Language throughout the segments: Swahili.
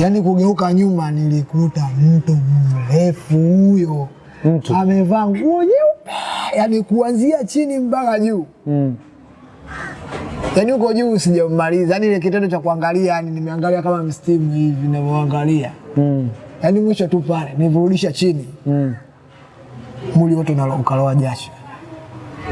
Yaani kugeuka nyuma nilikuta mtu mrefu huyo Mtu. amevaa nguo nyeupe, yaani kuanzia chini mpaka juu, Mm. yaani huko juu sijamaliza, yaani ile kitendo cha kuangalia, yani nimeangalia kama mstimu hivi ninavyoangalia, Mm. yaani mwisho tu pale nivurudisha chini, Mm. mwili wote ukaloa jasho,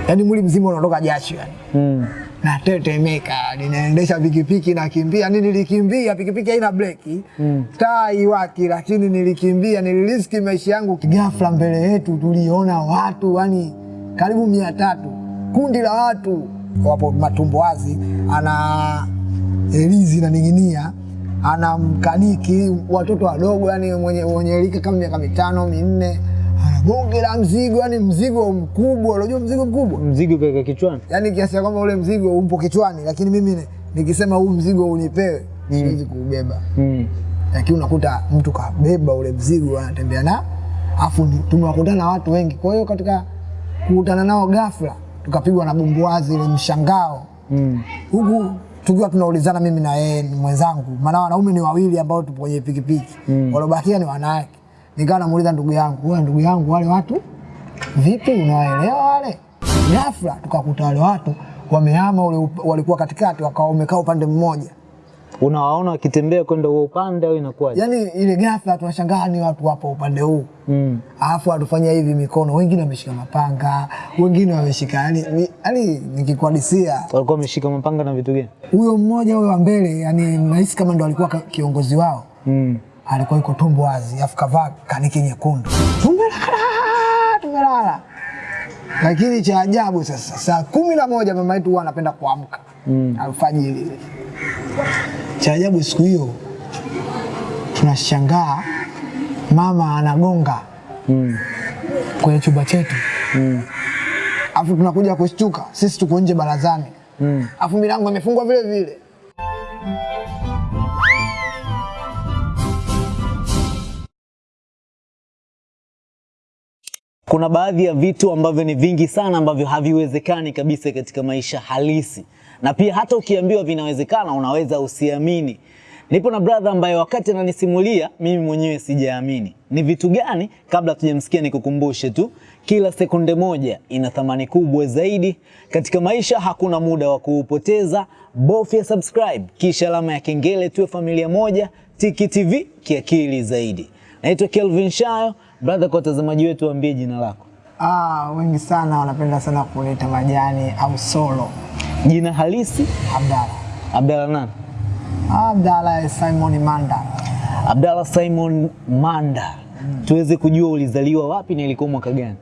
yaani mwili mzima unatoka jasho yani. Mm. Natetemeka, ninaendesha pikipiki nakimbia. Ni nilikimbia, pikipiki haina breki Mm. taa iwaki, lakini nilikimbia, niliriski maisha yangu. Ghafla mbele yetu tuliona watu yani karibu mia tatu, kundi la watu. Wapo matumbo wazi, ana elizi na ning'inia ana mkaniki, watoto wadogo yani mwenye, mwenye kama miaka mitano minne, ana bonge la mzigo, yani mzigo mkubwa. Unajua mzigo mkubwa Mzigo kaka kichwani. yani kiasi ya kwamba ule mzigo umpo kichwani, lakini mimi ni- nikisema huu mzigo unipewe mm. siwezi kuubeba. Mm. Lakini unakuta mtu kabeba ule mzigo anatembea na afu tumewakutana na watu wengi. Kwa hiyo katika kukutana nao ghafla tukapigwa na bumbuazi ile mshangao, Mm. huku tukiwa tunaulizana mimi na yeye ni mwenzangu, maana wanaume ni wawili ambao tupo kwenye pikipiki Mm. waliobakia ni wanawake. Nikawa namuuliza ndugu yangu, wewe ndugu yangu, wale watu vipi, unawaelewa wale? Ghafla tukakuta wale watu wamehama, ule walikuwa katikati, wakawa wamekaa upande mmoja. Unawaona wakitembea kwenda huo upande au inakuwaje? Yani ile ghafla tunashangaa ni watu wapo upande huu Mm. alafu watufanya hivi mikono, wengine wameshika mapanga, wengine wameshika yani, ni- yani nikikuadisia Walikuwa wameshika mapanga na vitu gani? huyo mmoja huyo wa mbele, yani nahisi kama ndo alikuwa kiongozi wao, Mm. Alikuwa yuko tumbo wazi, alafu kavaa kaniki nyekundu, tumelala tumelala. Lakini cha ajabu sasa, saa kumi na moja mama yetu huwa anapenda kuamka Mm. alfajiri. Cha ajabu siku hiyo tunashangaa mama anagonga Mm. kwenye chumba chetu, Mm. afu tunakuja kushtuka, sisi tuko nje barazani, Mm. afu milango imefungwa vile vile. Kuna baadhi ya vitu ambavyo ni vingi sana ambavyo haviwezekani kabisa katika maisha halisi, na pia hata ukiambiwa vinawezekana unaweza usiamini. Nipo na brother ambaye wakati ananisimulia mimi mwenyewe sijaamini. Ni vitu gani? Kabla tujamsikia nikukumbushe tu, kila sekunde moja ina thamani kubwa zaidi katika maisha. Hakuna muda wa kuupoteza, bofya subscribe kisha alama ya kengele, tuwe familia moja. Tiki TV kiakili zaidi. Naitwa Kelvin Shayo. Brother, kwa watazamaji wetu waambie jina lako. Ah, wengi sana wanapenda sana kuleta majani au solo. Jina halisi? Abdalla. Abdalla nani? Abdalla Simon Manda. Abdalla Simon Manda. Hmm. Tuweze kujua ulizaliwa wapi na ilikuwa mwaka gani?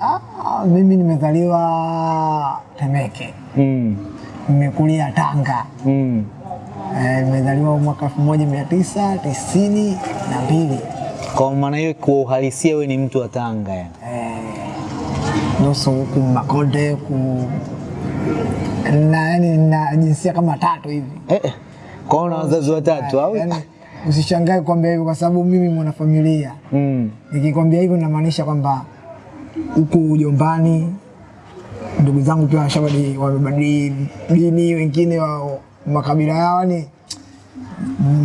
Ah, mimi nimezaliwa Temeke. Mm. Nimekulia Tanga. Mm. Eh, nimezaliwa mwaka 1992. Kwa maana hiyo kwa uhalisia wewe ni mtu wa Tanga yani. Eh, nusu huku Makonde huku na yani na jinsia kama tatu hivi. Eh, eh. Kwa una wazazi watatu au? Yani, usishangae kwambia hivyo kwa sababu mimi mwana familia. Mm. Nikikwambia hivyo namaanisha kwamba huku ujombani ndugu zangu pia washabadi wamebadili dini, wengine wa makabila yao, ni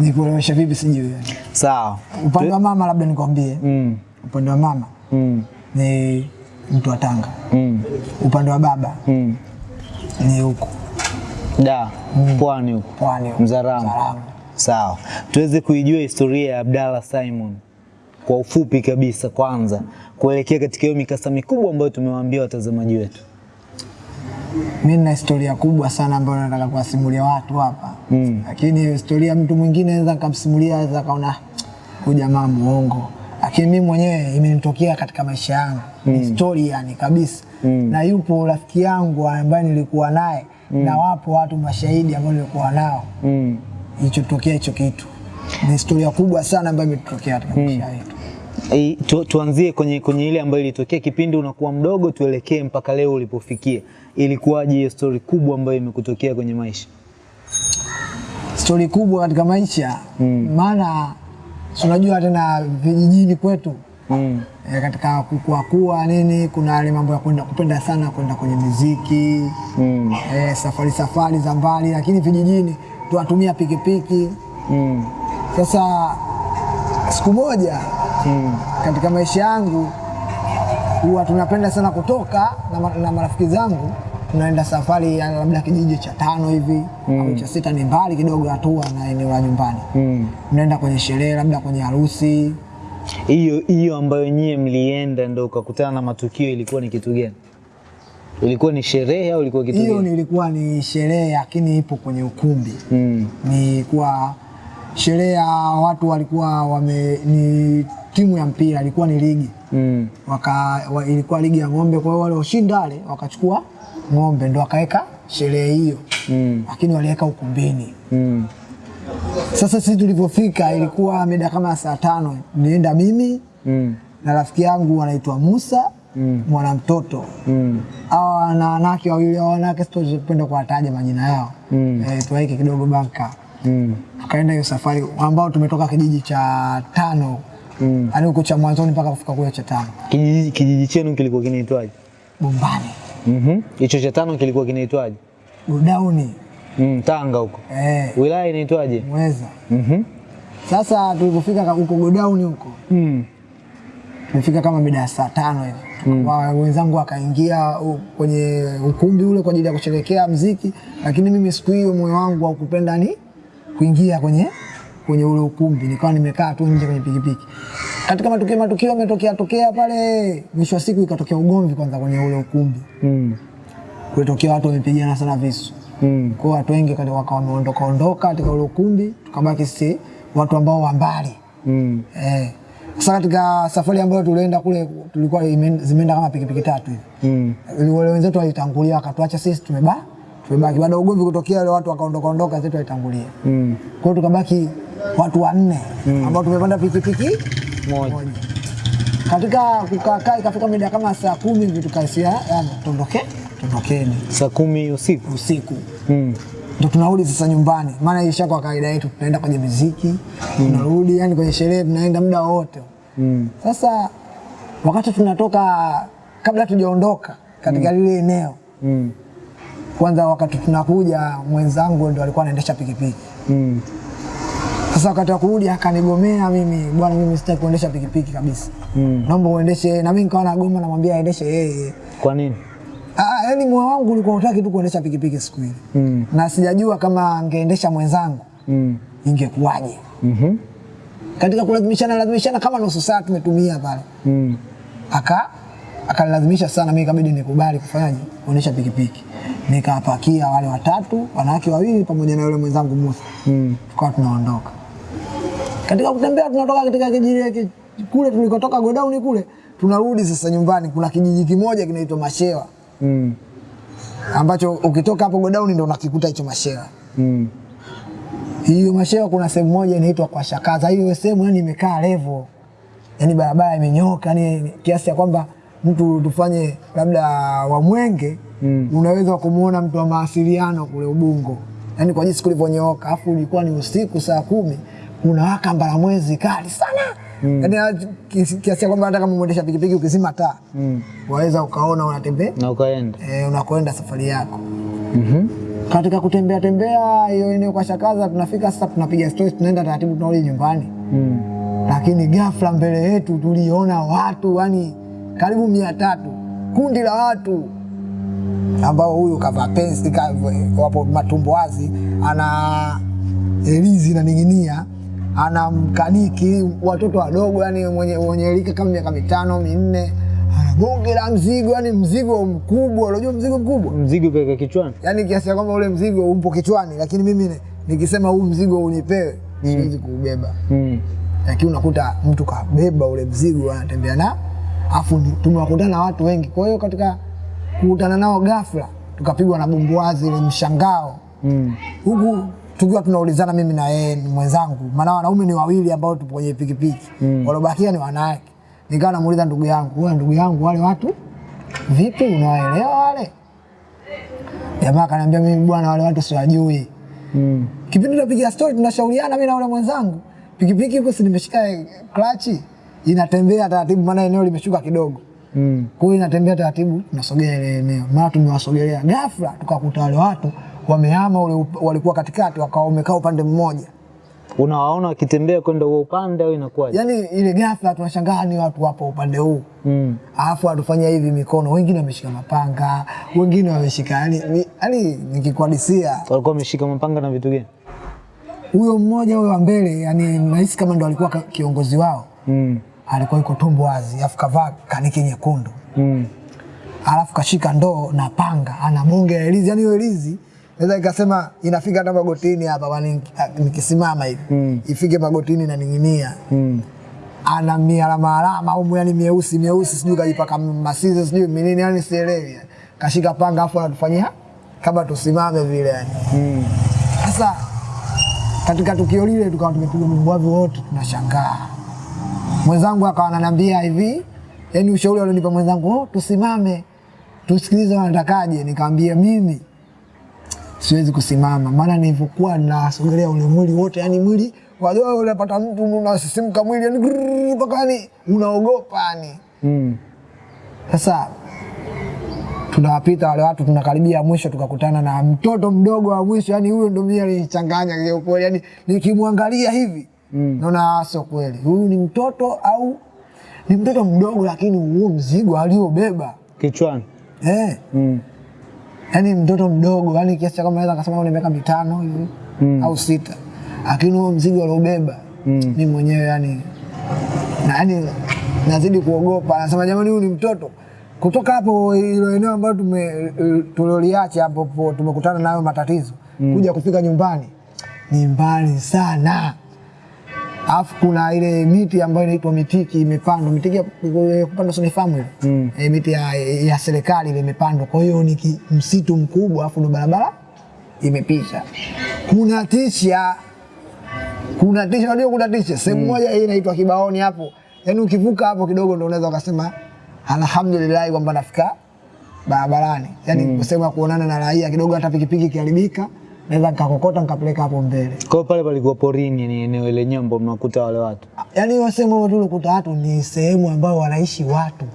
nikuelewesha vipi sijui. yani. Sawa. Upande wa mama labda nikwambie, Mm. upande wa mama Mm. ni mtu wa Tanga, Mm. upande wa baba Mm. ni huko Da, mm. pwani huko. pwani huko. Mzaramo. Mzaramo. Sawa, tuweze kuijua historia ya Abdalla Simon kwa ufupi kabisa, kwanza kuelekea katika hiyo mikasa mikubwa ambayo tumewaambia watazamaji wetu. Mimi nina historia kubwa sana ambayo nataka kuwasimulia watu hapa Mm. lakini historia mtu mwingine anaweza nikamsimulia, anaweza kaona huyu jamaa muongo, lakini mimi mwenyewe imenitokea katika maisha yangu ni story yani kabisa Mm. na yupo rafiki yangu ambaye nilikuwa naye mm. na wapo watu mashahidi ambao nilikuwa nao Mm. ilichotokea hicho kitu. Ni historia kubwa sana ambayo imetokea katika mm. maisha yetu. E, tu, tuanzie kwenye, kwenye ile ambayo ilitokea kipindi unakuwa mdogo, tuelekee mpaka leo ulipofikia. Ilikuwaje hiyo story kubwa ambayo imekutokea kwenye maisha? Stori kubwa katika maisha Mm. maana unajua tena vijijini kwetu Mm. e, katika kukua kuwa nini, kuna yale mambo ya kwenda kupenda sana kwenda kwenye muziki Mm. e, safari safari za mbali, lakini vijijini tunatumia pikipiki Mm. Sasa siku moja mm. katika maisha yangu huwa tunapenda sana kutoka na, na marafiki zangu tunaenda safari ya labda kijiji cha tano hivi au cha sita, ni mbali kidogo hatua na eneo la nyumbani. Mm. mnaenda kwenye sherehe, labda kwenye harusi. Hiyo hiyo ambayo nyie mlienda ndo ukakutana na matukio, ilikuwa ni kitu gani? Ilikuwa ni sherehe au ilikuwa kitu Hiyo gani? nilikuwa ni sherehe, lakini ipo kwenye ukumbi. Mm. Ni kuwa sherehe ya watu walikuwa wame, ni timu ya mpira, ilikuwa ni ligi Mm. waka, wa, ilikuwa ligi ya ng'ombe. Kwa hiyo wale washinda wale wakachukua ng'ombe ndo wakaweka sherehe hiyo, Mm. lakini waliweka ukumbini. Mm. Sasa sisi tulivyofika ilikuwa mida kama saa tano, nienda mimi Mm. na rafiki yangu anaitwa Musa Mm. mwanamtoto Mm. na wanawake wawili wanawake sitopenda kuwataja majina yao Mm. e, tuwaike kidogo banka. Mm. Tukaenda hiyo safari ambao tumetoka kijiji cha tano Mm. yaani huko cha mwanzoni mpaka kufika kule cha tano Kijiji, kijiji chenu kilikuwa kinaitwaje? Bombani Mhm. Mm Hicho cha tano kilikuwa kinaitwaje? Godauni Mm, Tanga huko. eh, Wilaya inaitwaje? Mweza. Mhm. Mm Sasa tulipofika ka- huko Godauni huko Mm. tumefika kama mida ya saa tano hivi Wa- wenzangu wakaingia kwenye ukumbi ule kwa ajili ya kusherehekea mziki, lakini mimi siku hiyo moyo wangu haukupenda ni kuingia kwenye kwenye ule ukumbi, nikawa nimekaa tu nje kwenye pikipiki. Katika matukio matukio yametokea tokea pale, mwisho wa siku ikatokea ugomvi kwanza kwenye ule ukumbi, Mm. kulitokea watu wamepigana sana visu Mm. kwa watu wengi wakawa wameondoka ondoka katika ule ukumbi, tukabaki sisi watu ambao wa mbali Mm. eh. Sasa katika safari ambayo tulienda kule tulikuwa zimeenda kama pikipiki tatu hivi Mm. wale wenzetu walitangulia wakatuacha sisi tumeba tumebaki. Baada ya ugomvi kutokea, wale watu wakaondoka ondoka, wenzetu walitangulia. Mm. Kwa hiyo tukabaki watu wanne ambao tumepanda pikipiki Moja. Katika kukaa ikafika mida kama saa kumi hivi tukasia yani tuondoke, tuondokeni Saa kumi usiku. usiku Mm. ndo tunarudi sasa nyumbani, maana isha kwa kawaida yetu tunaenda kwenye miziki mm. tunarudi, yani kwenye sherehe tunaenda muda wote. Mm. Sasa wakati tunatoka, kabla tujaondoka katika mm. lile eneo Mm. kwanza wakati tunakuja mwenzangu ndo alikuwa anaendesha pikipiki. Mm. Sasa wakati wa kurudi akanigomea mimi, bwana, mimi sitaki kuendesha pikipiki kabisa, Mm. naomba uendeshe. Na mimi nikawa nagoma, namwambia aendeshe yeye. Kwa nini? Ah, yani moyo wangu ulikuwa unataka tu kuendesha pikipiki siku ile, Mm. na sijajua kama angeendesha mwenzangu Mm. ingekuwaje. Mhm. Katika kulazimishana lazimishana kama nusu saa tumetumia pale, Mm. aka akanilazimisha sana, mimi ikabidi nikubali kufanyaje, kuendesha pikipiki. Nikapakia wale watatu, wanawake wawili pamoja na yule mwenzangu Musa, Mm. tukawa tunaondoka. Katika kutembea tunatoka katika kijiji ki- kule tulikotoka godauni kule, tunarudi sasa nyumbani. Kuna kijiji kimoja kinaitwa Mashewa Mm. ambacho ukitoka hapo godauni ndo unakikuta hicho Mashewa. Mm. Hiyo Mashewa kuna sehemu moja inaitwa kwa Shakaza. Hiyo sehemu yani imekaa levo, yani barabara imenyoka, yani kiasi ya kwamba mtu tufanye labda wa Mwenge Mm. unaweza kumuona mtu wa mawasiliano kule Ubungo, yani kwa jinsi kulivyonyooka. Afu ilikuwa ni usiku saa kumi, unawaka mbalamwezi kali sana mm. yani kiasi kiasi ya kwamba hata kama mwendesha pikipiki ukizima taa Mm. waweza ukaona unatembea Na ukaenda. eh, unakwenda safari yako Mhm. katika kutembea tembea hiyo eneo kwa Shakaza, tunafika sasa, tunapiga stori, tunaenda taratibu, tunarudi nyumbani. Mm. Lakini ghafla mbele yetu tuliona watu yani karibu mia tatu, kundi la watu ambao huyu kavaa pensi wapo matumbo wazi, ana elizi inaning'inia, ana mkaniki, watoto wadogo yani mwenye, mwenye rika kama miaka mitano minne, bonge la mzigo, yani mzigo mkubwa. Unajua mzigo mkubwa Mzigo kaka kichwani. yani kiasi ya kwamba ule mzigo upo kichwani, lakini mimi nikisema huu mzigo unipewe siwezi kuubeba, Mm. lakini unakuta mtu kabeba ule mzigo anatembea na afu tumewakutana na watu wengi. Kwa hiyo katika kukutana nao ghafla tukapigwa na bumbuazi ile mshangao, Mm. huku tukiwa tunaulizana mimi na yeye ni mwenzangu, maana wanaume ni wawili ambao tupo kwenye pikipiki mm. waliobakia ni wanawake. Nikawa namuuliza ndugu yangu, wewe ndugu yangu, wale watu vipi, unawaelewa wale? Jamaa akaniambia mimi bwana, wale watu siwajui. Mm. Kipindi tunapiga story tunashauriana mimi na yule mwenzangu, pikipiki huko si nimeshika eh, klachi inatembea taratibu, maana eneo limeshuka kidogo, Mm. kwa hiyo inatembea taratibu, tunasogea ile eneo, maana tumewasogelea. Ghafla tukakuta wale watu wamehama, ule walikuwa katikati, wakawa wamekaa upande mmoja, Unawaona wakitembea kwenda huo upande au inakuwaje? Yaani ile ghafla tunashangaa ni watu wapo upande huu Mm. alafu watufanya hivi mikono, wengine wameshika mapanga, wengine wameshika yani, ni- yani nikikuhadisia Walikuwa wameshika mapanga na vitu gani? huyo mmoja huyo wa mbele, yani nahisi kama ndo alikuwa kiongozi wao, Mm. alikuwa yuko tumbo wazi, alafu kavaa kaniki nyekundu, Mm. alafu kashika ndoo na panga, ana bonge ya elizi, yani hiyo elizi naweza ikasema inafika hata magotini hapa, nikisimama hivi Mm. ifike magotini na ning'inia Mm. ana mialama alama au yani mieusi mieusi, sijui kajipaka masizi sijui minini, yani sielewi. Kashika panga afu anatufanyia kama tusimame vile yani. Mm. Sasa katika tukio lile tukawa tumepiga mubwavi wote, tunashangaa. Mwenzangu akawa ananiambia hivi, yani ushauri alionipa mwenzangu, oh, tusimame tusikilize wanatakaje. Nikamwambia mimi siwezi kusimama, maana nilivyokuwa nasogelea ule mwili wote, yani mwili wajua, unapata mtu unasisimka mwili yani mpaka yani unaogopa yani. Mm. Sasa tunawapita wale watu, tunakaribia mwisho, tukakutana na mtoto mdogo wa mwisho. Yani huyo ndo mimi alinichanganya kiukweli, yani nikimwangalia hivi Mm. naona sio kweli, huyu ni mtoto au ni mtoto mdogo, lakini huo mzigo aliobeba Kichwani. eh, Mm. Yani mtoto mdogo, yani kiasi cha kama naweza kasema na miaka mitano hivi Mm. au sita, lakini huo mzigo aliobeba Mm. ni mwenyewe yani, na yani nazidi kuogopa, nasema jamani, huyu ni mtoto. Kutoka hapo ilo eneo ambayo tume tulioliacha hapo po- tumekutana nayo matatizo mm. kuja kufika nyumbani ni mbali sana, alafu kuna ile miti ambayo inaitwa mitiki imepandwa, mitiki ya sio sonifamu hiyo. Mm. e, miti ya, ya serikali ile imepandwa. Kwa hiyo ni msitu mkubwa, afu ndo barabara imepita, kuna tisha kuna tisha, unajua kuna tisha sehemu mm. moja hii inaitwa Kibaoni hapo, yaani ukivuka hapo kidogo ndo unaweza ukasema alhamdulillah kwamba nafika barabarani, yaani sehemu ya kuonana na raia kidogo, hata pikipiki ikiharibika naweza nikakokota nikapeleka hapo mbele. Kwa pale palikuwa porini, ni eneo ile nyambo mnakuta wale watu. Yaani wasema watu ulikuta tulikuta watu ni sehemu ambayo wanaishi watu,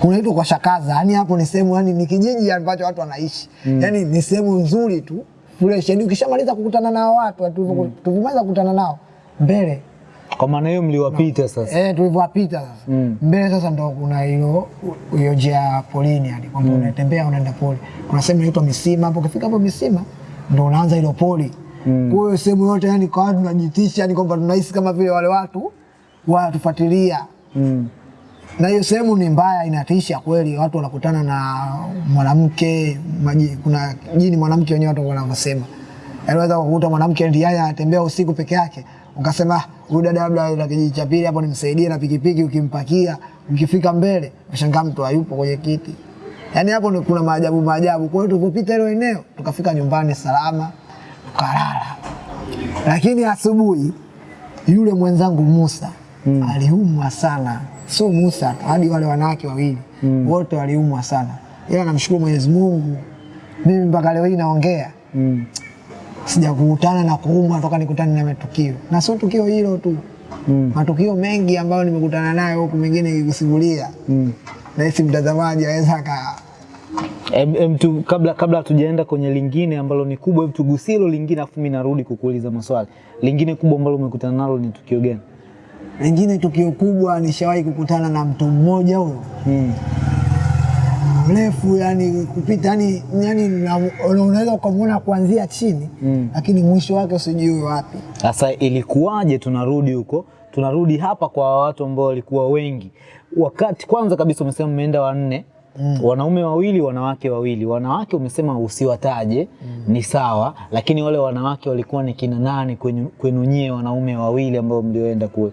kunaitwa kwa Shakaza, yani hapo ni sehemu, yani ni kijiji ambacho watu wanaishi, mm. yaani ni sehemu nzuri tu fresh, yaani ukishamaliza kukutana nao watu tu mm. tuvumaza kukutana nao mbele Kwa maana hiyo mliwapita no. sasa. Eh, tulivyowapita sasa Mm. mbele sasa ndo kuna hiyo hiyo njia ya polini yani kwamba mm. unatembea unaenda pole. Kuna sehemu inaitwa Misima hapo, ukifika hapo Misima ndo unaanza hilo poli. Kwa hiyo sehemu yote yani kwa watu tunajitisha yani kwamba tunahisi kama vile wale watu wanatufuatilia Mm. na hiyo sehemu ni mbaya, inatisha kweli. Watu wanakutana na mwanamke maji, kuna jini mwanamke wenyewe watu wanavyosema, anaweza kukuta mwanamke ndiye anatembea usiku peke yake, ukasema "Ah, huyu dada labda ana kijiji cha pili hapo nimsaidie na pikipiki, ukimpakia ukifika mbele ashangaa mtu hayupo kwenye kiti. Yaani hapo kuna maajabu maajabu. Kwa hiyo tulipopita hilo eneo tukafika nyumbani salama, tukalala, lakini asubuhi yule mwenzangu Musa mm. aliumwa sana, sio Musa hadi wale wanawake wawili mm. wote waliumwa sana, ila namshukuru Mwenyezi Mungu, mimi mpaka leo hii naongea Mm. sijakutana na kuumwa toka nikutane na matukio, na sio tukio hilo tu, Mm. matukio mengi ambayo nimekutana nayo huku, mengine nikikusimulia Mm. nahisi mtazamaji aweza Em, tu, kabla kabla hatujaenda kwenye lingine ambalo ni kubwa, hebu tugusie hilo lingine, afu mimi narudi kukuuliza maswali. Lingine kubwa ambalo umekutana nalo ni tukio gani? lingine tukio kubwa, nishawahi kukutana na mtu mmoja huyo Mm. mrefu yani kupita yani, yani unaweza ukamwona kuanzia chini Mm. lakini mwisho wake usijui wapi. Sasa ilikuwaje? Tunarudi huko, tunarudi hapa kwa watu ambao walikuwa wengi. Wakati kwanza kabisa umesema mmeenda wanne, wanaume wawili, wanawake wawili. Wanawake umesema usiwataje, mm. ni sawa, lakini wale wanawake walikuwa ni kina nani kwenu, kwenu nyie wanaume wawili ambao mlioenda kule?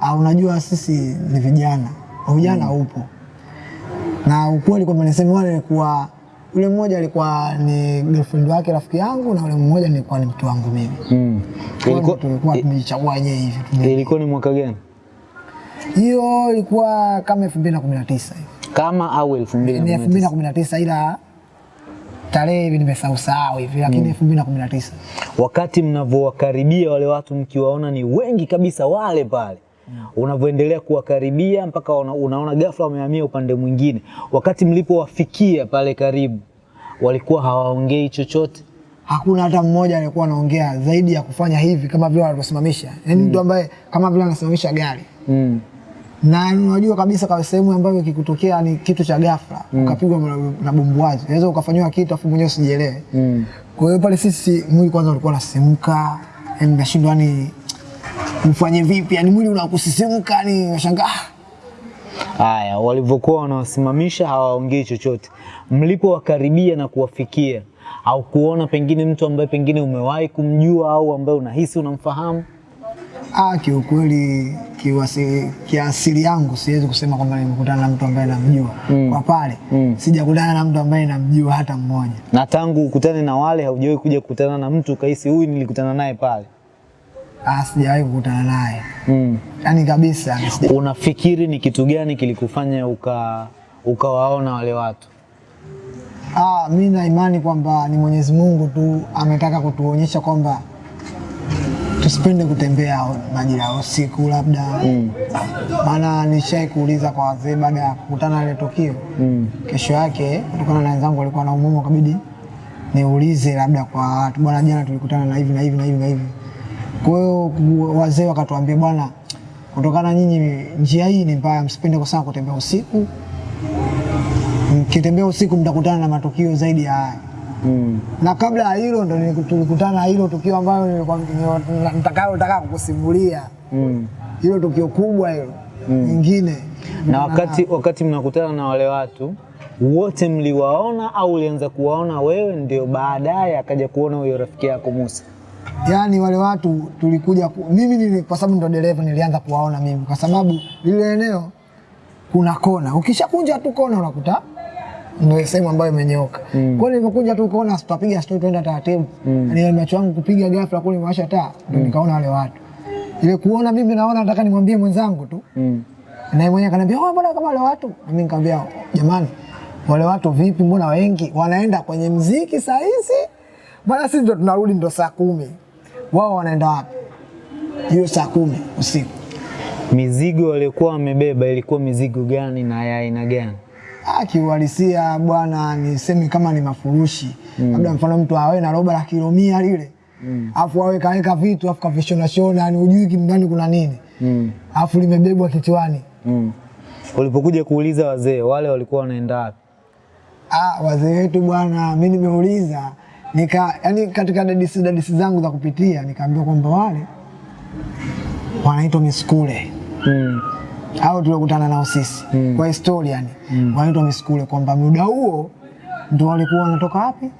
Ah, unajua sisi ni vijana, ujana upo na ukweli kwamba niseme wale alikuwa yule mmoja alikuwa ni girlfriend wake rafiki yangu na yule mmoja nilikuwa ni mtu wangu mimi. Mm. Ilikuwa, tulikuwa tumejichagua wenyewe hivi. ilikuwa ni mwaka gani? Hiyo ilikuwa kama 2019 hivi. Kama au elfu mbili na Ni kumi na tisa? 2019 ila tarehe hivi nimesahau sahau hivi lakini 2019. wakati mnavyowakaribia wale watu mkiwaona ni wengi kabisa wale pale mm. unavyoendelea kuwakaribia mpaka una, unaona ghafla wamehamia upande mwingine wakati mlipowafikia pale karibu walikuwa hawaongei chochote hakuna hata mmoja aliyekuwa anaongea zaidi ya kufanya hivi kama vile wanavyosimamisha yaani mtu ambaye kama vile anasimamisha gari Mm. Na unajua kabisa kwa sehemu ambayo kikutokea ni kitu cha ghafla. Mm. ukapigwa na- bumbuazi, unaweza ukafanywa kitu afu mwenyewe usijelee Mm. Kwa hiyo pale sisi mwili kwanza ulikuwa unasisimka, yani nashindwa ni mfanye vipi, yani mwili unakusisimka, ni unashangaa. Ah, Haya, walivyokuwa wanawasimamisha hawaongei chochote, mlipowakaribia na kuwafikia. Au kuona pengine mtu ambaye pengine umewahi kumjua au ambaye unahisi unamfahamu? Ah, kiukweli kiwasi, kiasili yangu siwezi kusema kwamba nimekutana na mtu ambaye namjua Mm. kwa pale Mm. sijakutana na mtu ambaye namjua hata mmoja. Na tangu ukutane na wale haujawahi kuja kukutana na mtu ukahisi huyu nilikutana naye pale? Ah, sijawahi kukutana naye Mm. yaani kabisa sija- Unafikiri ni kitu gani kilikufanya uka ukawaona wale watu? Ah, mi na imani kwamba ni Mwenyezi Mungu tu ametaka kutuonyesha kwamba tusipende kutembea majira ya usiku labda Mm. maana nishai kuuliza kwa wazee baada ya kukutana ile tukio Mm. kesho yake kutokana na wenzangu walikuwa na umuhimu kabidi niulize labda kwa watu bwana, jana tulikutana na hivi na hivi na hivi na hivi. Kwa hiyo wazee wakatuambia bwana, kutokana nyinyi njia hii ni mbaya, msipende kwa sana kutembea usiku. Mkitembea usiku mtakutana na matukio zaidi ya haya. Mm. Na kabla ya hilo ndo tulikutana na hilo tukio ambayo nitakayotaka kukusimulia, Mm. hilo tukio kubwa hilo nyingine. Na wakati wakati mnakutana na wale watu wote mliwaona au ulianza kuwaona wewe ndio baadaye akaja kuona huyo rafiki yako Musa? Yaani wale watu tulikuja ku, mimi nili, kwa sababu ndo dereva nilianza kuwaona mimi, kwa sababu lile eneo kuna kona, ukishakunja tu kona unakuta ndio sehemu ambayo imenyoka. Mm. Kwa hiyo nilipokuja tu kuona tutapiga stori, tuenda taratibu. Mm. Ni macho yangu kupiga ghafla kule mwasha taa, ndio nikaona wale watu. Ile kuona mimi naona nataka nimwambie mwenzangu tu. Mm. Na mwenyewe akaniambia, "Oh, mbona kama wale watu?" Na mimi nikamwambia, "Jamani, wale watu vipi? Mbona wengi wanaenda kwenye mziki saa hizi? Bwana, sisi ndo tunarudi ndo saa kumi. Wao wanaenda wapi? Hiyo saa kumi usiku. Mizigo waliokuwa wamebeba ilikuwa mizigo gani na ya aina gani? Kiuhalisia bwana, niseme kama ni mafurushi labda mfano mtu awe na roba la kilo mia lile afu awe kaweka vitu afu kavishona shona, yani hujui ndani kuna nini Mm. afu limebebwa kichwani. Mm. Ulipokuja kuuliza wazee wale walikuwa wanaenda wapi? Ah, wazee wetu bwana, mi nimeuliza nika, yani katika dadisi dadisi zangu za kupitia nikaambiwa kwamba wale wanaitwa miskule Mm. Au tuliokutana nao sisi mm. kwa historia mm. wanaitwa miskule, kwamba muda huo ndio walikuwa wanatoka wapi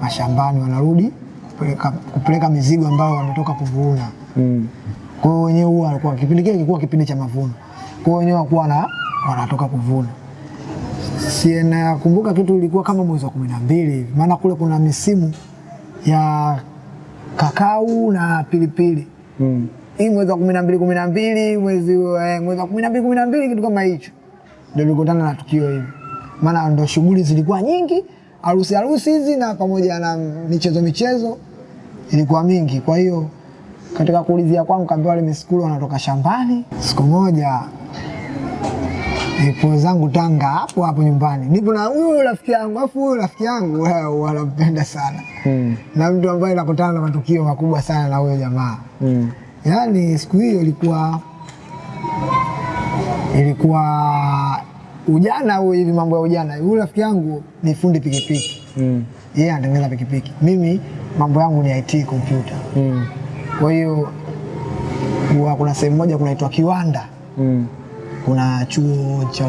mashambani, wanarudi kupeleka, kupeleka mizigo ambayo wametoka kuvuna. Mm. Kwa hiyo wenyewe huwa walikuwa kipindi kile kilikuwa kipindi cha mavuno, kwa hiyo wenyewe walikuwa na wanatoka kuvuna. Si nakumbuka kitu ilikuwa kama mwezi wa kumi na mbili hivi, maana kule kuna misimu ya kakau na pilipili Mm. Hii mwezi wa kumi na mbili kumi na mbili mwezi eh, mwezi wa kumi na mbili kumi na mbili kitu kama hicho, ndio tulikutana na tukio hili, maana ndio shughuli zilikuwa nyingi, harusi harusi hizi na pamoja na michezo michezo ilikuwa mingi. Kwa hiyo katika kuulizia kwangu kaambiwa wale miskulu wanatoka shambani. Siku moja nipo zangu Tanga hapo hapo nyumbani, nipo na huyu rafiki yangu, afu huyu rafiki yangu wao wanampenda sana hmm. na mtu ambaye nakutana na matukio makubwa sana na huyo jamaa Mm. Yaani siku hiyo ilikuwa ilikuwa ujana huo hivi, mambo ya ujana. Huyu rafiki yangu ni fundi pikipiki, Mm. yeye yeah, anatengeneza pikipiki, mimi mambo yangu ni IT kompyuta. Mm. Kwa hiyo kuna sehemu moja kunaitwa Kiwanda, Mm. kuna chuo cha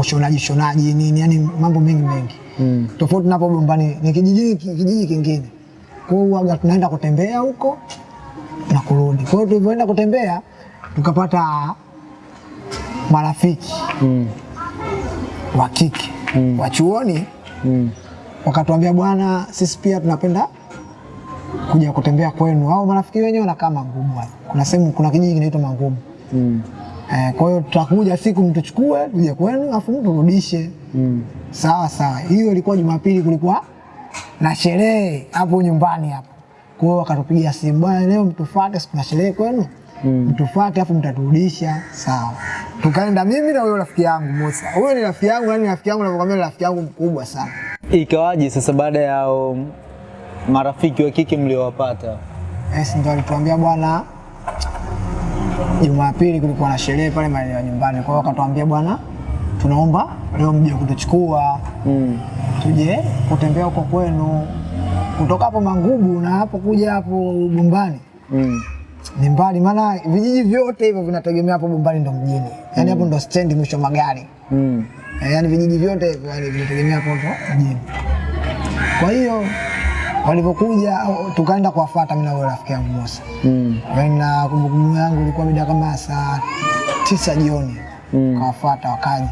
ushonaji shonaji nini, yani mambo mengi mengi Mm. tofauti napo Bombani ni kijiji, kijiji kingine. Kwa hiyo tunaenda kutembea huko na kurudi. Kwa hiyo tulivyoenda kutembea tukapata marafiki Mm. wa kike mm. wa chuoni, Mm. wakatuambia bwana, sisi pia tunapenda kuja kutembea kwenu. Hao marafiki wenyewe wanakaa Mangumu. Kuna sehemu, kuna kijiji kinaitwa Mangumu. Mm. Eh, kwa hiyo tutakuja siku mtuchukue tuje kwenu afu mturudishe. Mm. Sawa sawa, hiyo ilikuwa Jumapili, kulikuwa na sherehe hapo nyumbani hapo. Kwa hiyo wakatupigia simu, bwana, leo mtufuate, siku na sherehe kwenu, mm. mtufuate afu mtaturudisha. Sawa, tukaenda mimi na huyo rafiki yangu Musa. Huyo ni rafiki yangu, yani rafiki yangu navyokwambia, rafiki yangu mkubwa sana. Ikawaje sasa baada ya um, marafiki wa kike mliowapata? Yes, ndo alituambia bwana, Jumapili kulikuwa na sherehe pale maeneo ya nyumbani, kwa hiyo akatuambia bwana, tunaomba leo mje kutuchukua Mm. tuje kutembea huko kwenu, kutoka hapo Mangubu na hapo kuja hapo Bumbani Mm. ni mbali, maana vijiji vyote hivyo vinategemea hapo Bumbani ndo mjini, yaani hapo ndo stendi mwisho magari Mm. Eh, yaani vijiji vyote hivyo yaani vinategemea hapo ndo mjini. Kwa hiyo walivyokuja tukaenda kuwafuata mimi na rafiki yangu Musa. Mm. Yaani na kumbukumbu yangu ilikuwa mida kama saa tisa jioni Mm. kawafuata wakaja,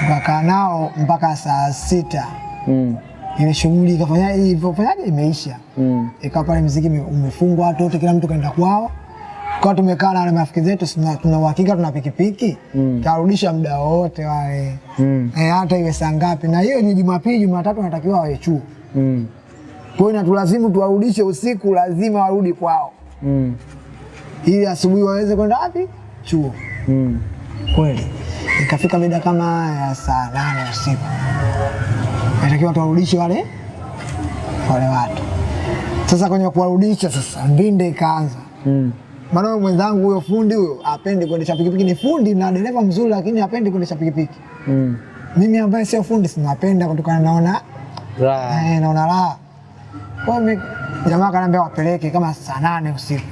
tukakaa nao mpaka saa sita Mm. Ile shughuli ikafanya ilivyofanyaje imeisha, Mm. ikawa pale mziki ume- umefungwa, watu wote kila mtu kaenda kwao, kwa tumekaa na marafiki zetu, tuna uhakika tuna pikipiki Mm. tarudisha muda wote wale Mm. eh, hata iwe saa ngapi, na hiyo ni Jumapili, Jumatatu wanatakiwa wawe chuo, Mm. kwa hiyo inatulazimu tuwarudishe usiku, lazima warudi kwao Mm. ili asubuhi waweze kwenda wapi? Chuo. Mm. Kweli ikafika mida kama ya saa nane usiku, natakiwa tuwarudishe wale wale watu. Sasa kwenye kuwarudisha, sasa mbinde ikaanza Mm. maana mwenzangu huyo fundi huyo apendi kuendesha pikipiki, ni fundi na dereva mzuri, lakini apendi kuendesha pikipiki. Mm. Mimi ambaye sio fundi sinapenda kutokana, naona Raha. eh, naona raha. Kwa hiyo mi- jamaa akaniambia wapeleke kama saa nane usiku,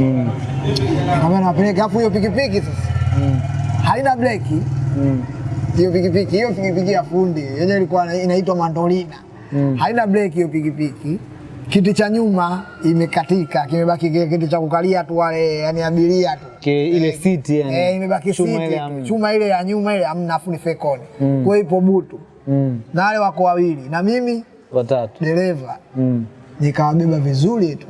Mm. nikamwambia nawapeleke, afu hiyo pikipiki sasa Mm. haina breki Mm. Hiyo pikipiki hiyo pikipiki ya fundi yenyewe ilikuwa inaitwa mandolina Mm. haina breki hiyo pikipiki kiti cha nyuma imekatika kimebaki kiti cha kukalia tu wale yani abiria tu Ke, ile siti yani. eh, imebaki Chuma siti ile chuma ile ya nyuma ile amna afu ni fekoni Mm. kwa ipo butu Mm. na wale wako wawili na mimi Watatu. dereva Mm. nikawabeba vizuri tu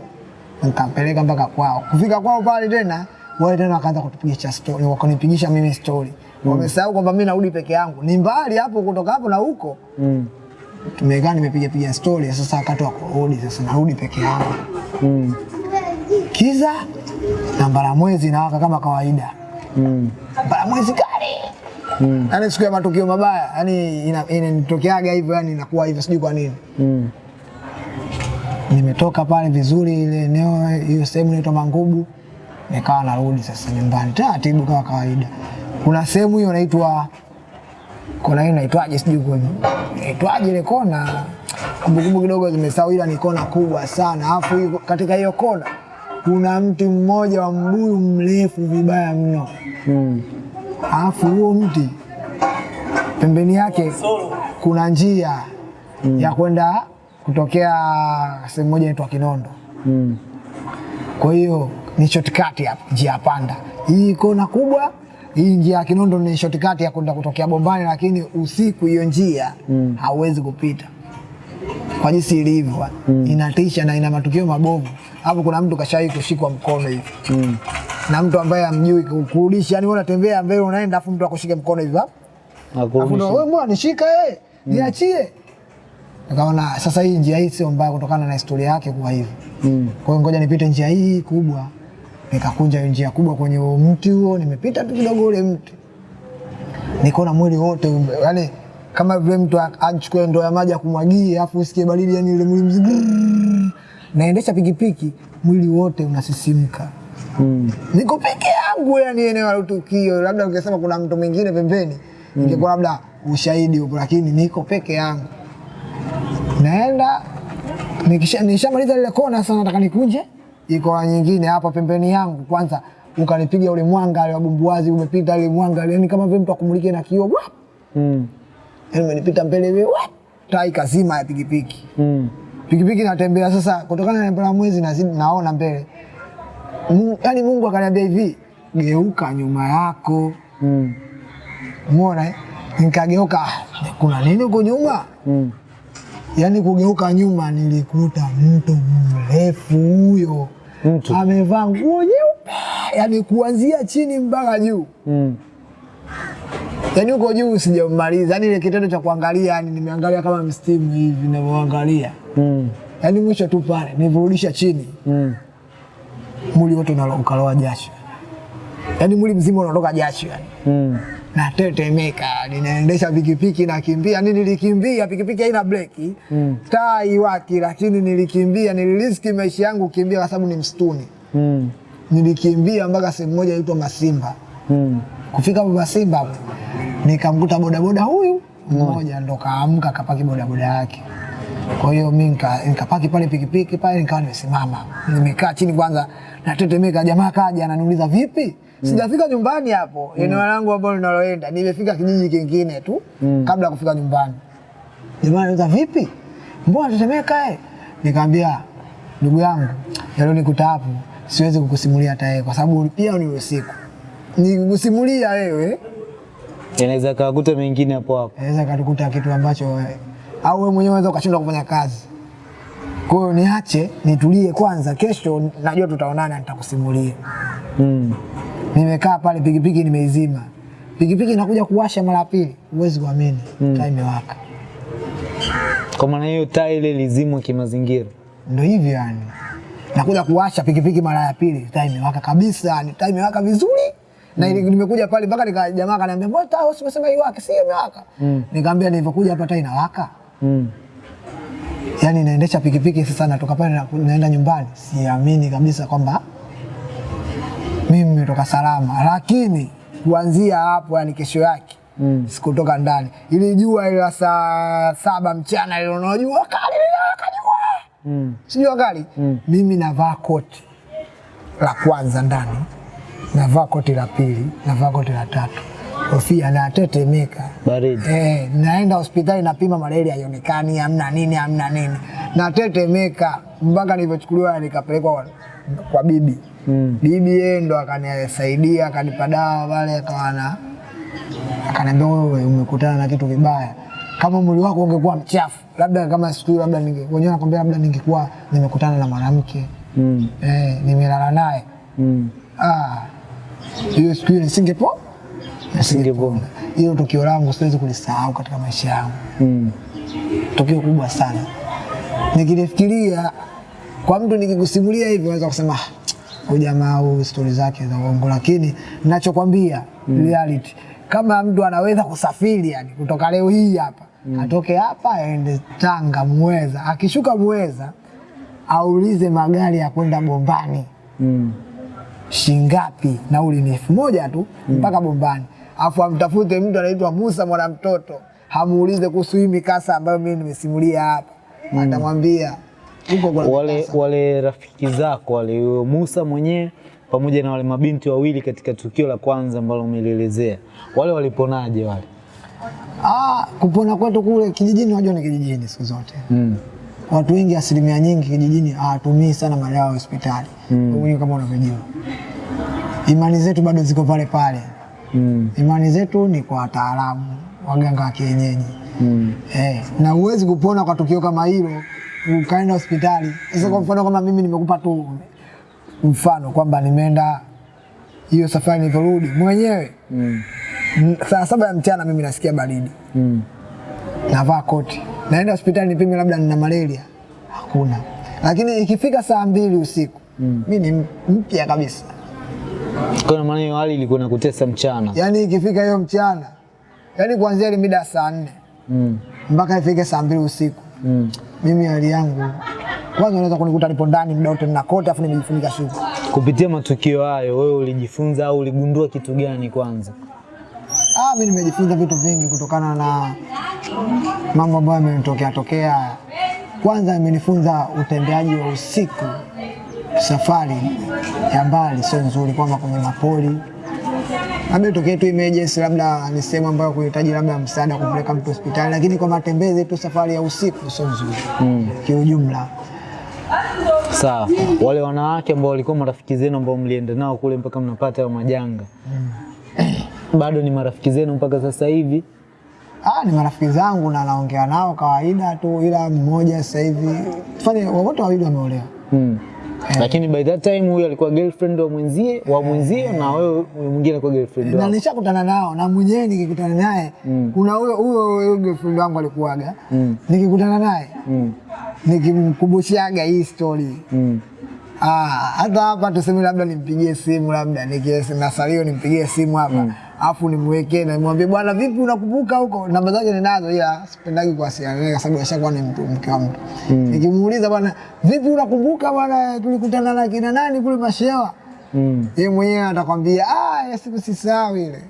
nikampeleka mpaka kwao. Kufika kwao pale tena wale tena wakaanza kutupigisha story, wakanipigisha mimi story mm. Wamesahau kwamba mimi narudi peke yangu, ni mbali hapo kutoka hapo na huko. Mm. Tumekaa nimepiga piga story, sasa wakati wa kurudi sasa narudi peke yangu. Mm. Kiza na mwezi nawaka kama kawaida, Mm. mbalamwezi kali Mm. yani siku ya matukio mabaya, yani ina- inanitokeaga hivyo, yani inakuwa hivyo, sijui kwa nini. Mm. nimetoka pale vizuri ile eneo hiyo sehemu inaitwa Mangubu, nikawa narudi sasa nyumbani taratibu kama kawaida. Kuna sehemu hiyo inaitwa kona hiyo inaitwaje, sijui kwenye inaitwaje ile kona, kumbukumbu kidogo zimesahau, ila ni kona kubwa sana. Alafu katika hiyo kona kuna mti mmoja wa mbuyu mrefu vibaya mno, Mm. alafu huo mti pembeni yake kuna njia ya kwenda kutokea sehemu moja inaitwa Kinondo. Mm. Kwa hiyo ni shortcut ya njia panda. Hii kona kubwa, hii njia ya Kinondo ni shortcut ya kwenda kutokea Bombani, lakini usiku hiyo njia Mm. hauwezi kupita kwa jinsi ilivyo, mm. inatisha na ina matukio mabovu. Hapo kuna mtu kashawahi kushikwa mkono hivi Mm. na mtu ambaye amjui kurudisha, yani wewe unatembea mbele unaenda, afu mtu akushike mkono hivi hapo Alafu wewe mbona nishika eh, mm. niachie. Nikaona sasa hii njia hii sio mbaya kutokana na historia yake kuwa hivi. Mm. Kwa hiyo ngoja nipite njia hii kubwa. Nikakunja njia kubwa kwenye huo mti huo, nimepita tu kidogo ule mti. Nikaona mwili wote yaani kama vile mtu achukue ndoo ya maji akumwagie afu usikie baridi yani ile mwili mzima. Naendesha pikipiki, mwili wote unasisimka. Mm. Niko peke yangu yani eneo la tukio, labda ungesema kuna mtu mwingine pembeni, mm. ingekuwa labda ushahidi huko, lakini niko peke yangu. Naenda nikisha nishamaliza ile kona, sasa nataka nikunje iko nyingine hapa pembeni yangu. Kwanza ukanipiga ule mwanga ule wa bumbuazi, umepita ile mwanga yani kama vile mtu akumulike na kioo, wap! Mm. yani umenipita mbele hivi, wap! taa ikazima ya pikipiki Mm. pikipiki natembea sasa, kutokana na mbele mwezi nazidi naona mbele Mungu, yani Mungu akaniambia hivi, geuka nyuma yako. Mm. Umeona eh? Nikageuka, "Ah, kuna nini huko nyuma? Mm. yani kugeuka nyuma, nilikuta mtu mrefu huyo Mtu. amevaa nguo nyeupe, yaani kuanzia chini mpaka juu, Mm. yaani huko juu sijamaliza, yaani ile kitendo cha kuangalia, yani nimeangalia kama mstimu hivi ninavyoangalia, Mm. yaani mwisho tu pale nivurudisha chini Mm. mwili wote ukaloa jasho, yaani mwili mzima unatoka jasho yani. Mm. Natetemeka, ninaendesha pikipiki nakimbia, ni nilikimbia, pikipiki haina breki Mm. taa iwaki, lakini nilikimbia, niliriski maisha yangu kimbia kwa sababu ni msituni. Mm. Nilikimbia mpaka sehemu moja inaitwa Masimba. Mm. Kufika Masimba hapo nikamkuta bodaboda huyu mmoja mm. ndo kaamka kapaki bodaboda yake. Kwa hiyo mi nikapaki pale pikipiki pale, nikawa nimesimama nimekaa chini kwanza, natetemeka. Jamaa kaja ananiuliza vipi, sijafika nyumbani hapo eneo langu ambalo ninaloenda nimefika kijiji kingine tu mm. kabla ya kufika nyumbani. Jamaa anauliza vipi, mbona tetemeka? eh? Nikamwambia ndugu yangu, yalionikuta hapo siwezi kukusimulia hata yeye, kwa sababu pia ni usiku. Nikusimulia wewe Inaweza kakuta mengine hapo hapo. inaweza katukuta kitu ambacho au wewe mwenyewe unaweza ukashindwa kufanya kazi. Kwa hiyo niache nitulie kwanza, kesho najua tutaonana, nitakusimulia. Mm. Nimekaa pale, pikipiki nimeizima, pikipiki inakuja kuwasha mara pili, huwezi kuamini mm. taa imewaka. Kwa maana hiyo taa ile lizimwa kimazingira. Ndo hivyo yani, nakuja kuwasha pikipiki mara ya pili, taa imewaka kabisa, yani taa imewaka vizuri na mm. nimekuja pale mpaka nika jamaa kaniambia mbona taa usimesema iwake, si imewaka? Mm. Nikamwambia nilivyokuja hapa taa inawaka. Mm. yani naendesha pikipiki sasa, natoka pale naenda nyumbani, siamini kabisa kwamba mimi nimetoka salama, lakini kuanzia hapo, yani kesho yake Mm. sikutoka ndani. Ili jua ile saa saba mchana ile unajua kali kajua Mm. sijua kali Mm. mimi navaa koti la kwanza ndani, navaa koti la pili, navaa koti la tatu, kofia natetemeka Baridi. Eh, naenda hospitali napima malaria haionekani, amna nini, amna nini, natetemeka mpaka nilivyochukuliwa nikapelekwa kwa, kwa bibi Mm. bibi yeye ndo akanisaidia akanipa dawa pale, akawa na akaniambia, wewe umekutana na kitu vibaya kama mwili wako ungekuwa mchafu, labda kama siku labda ninge wenyewe nakwambia, labda ningekuwa nimekutana na mwanamke Mm. eh, nimelala naye Mm. ah, hiyo siku ile nisingepo Singepona. hiyo tukio langu siwezi kulisahau katika maisha yangu, Mm. tukio kubwa sana. Nikilifikiria kwa mtu nikikusimulia hivi, unaweza kusema "Ah, huu stori zake za uongo, lakini ninachokwambia mm. reality, kama mtu anaweza kusafiri yani kutoka leo hii hapa mm. atoke hapa aende Tanga Muweza, akishuka Muweza aulize magari ya kwenda Bombani Mm. shingapi, nauli ni elfu moja tu mpaka Bombani, afu amtafute mtu anaitwa Musa mwana mtoto, hamuulize kuhusu hii mikasa ambayo mimi nimesimulia hapa, mm. atamwambia Wale wale rafiki zako wale Musa mwenyewe pamoja na wale mabinti wawili katika tukio la kwanza ambalo umelielezea, wale waliponaje wale? Ah, kupona kwetu kule kijijini, unajua ni kijijini siku zote Mm. watu wengi, asilimia nyingi kijijini hawatumii sana madawa ya hospitali mm. kama unavyojua, imani zetu bado ziko pale pale. Mm. Imani zetu ni kwa wataalamu, waganga wa kienyeji Mm. Eh, na huwezi kupona kwa tukio kama hilo ukaenda hospitali. Sasa kwa mfano kama mimi nimekupa tu mfano kwamba nimeenda hiyo safari nilivyorudi mwenyewe Mm. saa saba ya mchana mimi nasikia baridi, Mm. navaa koti, naenda hospitali nipime labda nina malaria, hakuna. Lakini ikifika saa mbili usiku Mm. mi ni mpya kabisa. Kwa maana hiyo hali ilikuwa inakutesa mchana. Yaani ikifika hiyo mchana, yaani kuanzia ile mida ya saa nne Mm. mpaka ifike saa mbili usiku Mm. Mimi hali yangu kwanza, unaweza kunikuta nipo ndani muda wote nina kote, afu nimejifunika shuka. Kupitia matukio hayo wewe ulijifunza au uligundua kitu gani kwanza? Ah, mimi nimejifunza vitu vingi kutokana na mambo ambayo yamenitokea tokea. Kwanza imenifunza utembeaji wa usiku, safari ya mbali sio nzuri, kwamba kwenye mapori labda tokee tu emergency, labda ni sehemu ambayo kuhitaji labda msaada kupeleka mtu hospitali, lakini kwa matembezi tu, safari ya usiku sio nzuri Mm. kiujumla. Sawa. Wale wanawake ambao walikuwa marafiki zenu ambao mlienda nao kule mpaka mnapata hayo majanga. mm. Bado ni marafiki zenu mpaka sasa hivi? Ah, ni marafiki zangu na naongea nao kawaida tu, ila mmoja sasa hivi fani wote wawili wameolewa. Mm. Lakini by that time huyo alikuwa girlfriend wa mwenzie wa mwenzie na wewe mwingine alikuwa girlfriend na nishakutana nao na mwenyewe nikikutana naye Mm. kuna huyo huyo girlfriend wangu alikuwaga Mm. nikikutana naye Mm. nikimkumbushaga hii story Mm. ah, hata hapa tuseme labda nimpigie simu labda nikies- na salio nimpigie simu hapa afu nimwekee na nimwambie bwana, vipi, unakumbuka huko? Namba zake ninazo, ila sipendagi kuwasiliana naye kwa sababu ashakuwa ni mtu mke wa mtu. Nikimuuliza bwana, vipi, unakumbuka bwana, tulikutana na kina nani kule Mashewa? Mm. Yeye mwenyewe atakwambia ah, siku sisahau ile.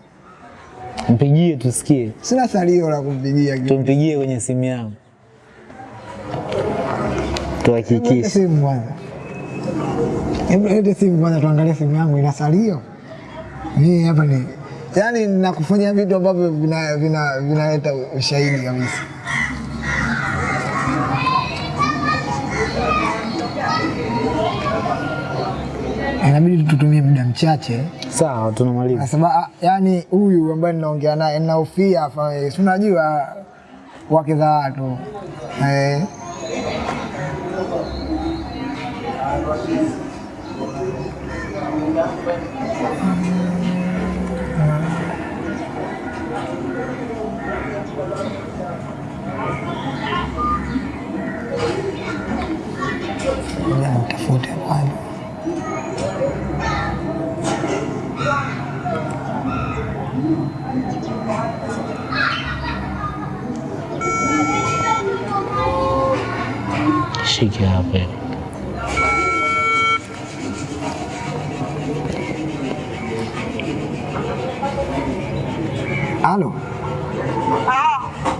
Mpigie tusikie, Sina salio la kumpigia tumpigie kwenye simu yangu tuhakikishe. simu kwanza. Hebu lete simu kwanza tuangalie simu yangu ina salio. Mimi hapa ni yaani nakufanyia vitu ambavyo vinaleta vina, vina ushahidi kabisa. Inabidi tutumie muda mchache Sawa, tunamaliza. Nasema yani, huyu ambaye ninaongea naye ninahofia, afa- si unajua wake za watu eh. Shike पे Halo.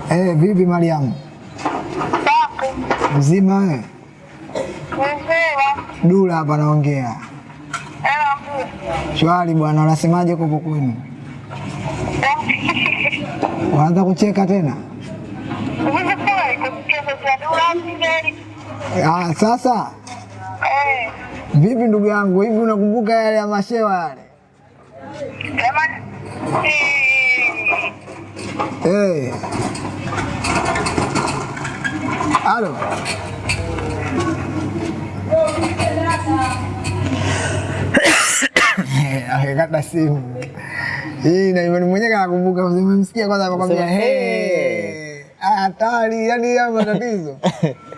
Eh, vipi Mariamu? Mzima eh? Dula hapa naongea. Shwari bwana, unasemaje kuko kwenu? Waanza kucheka tena? Ah, sasa eh. vipi ndugu yangu, hivi unakumbuka yale ya mashewa yale? Eh. Halo. Akikata simu hii na imani mwenyewe kakumbuka, umemsikia kwanza, amekwambia hey, ah, hatari, yani ya matatizo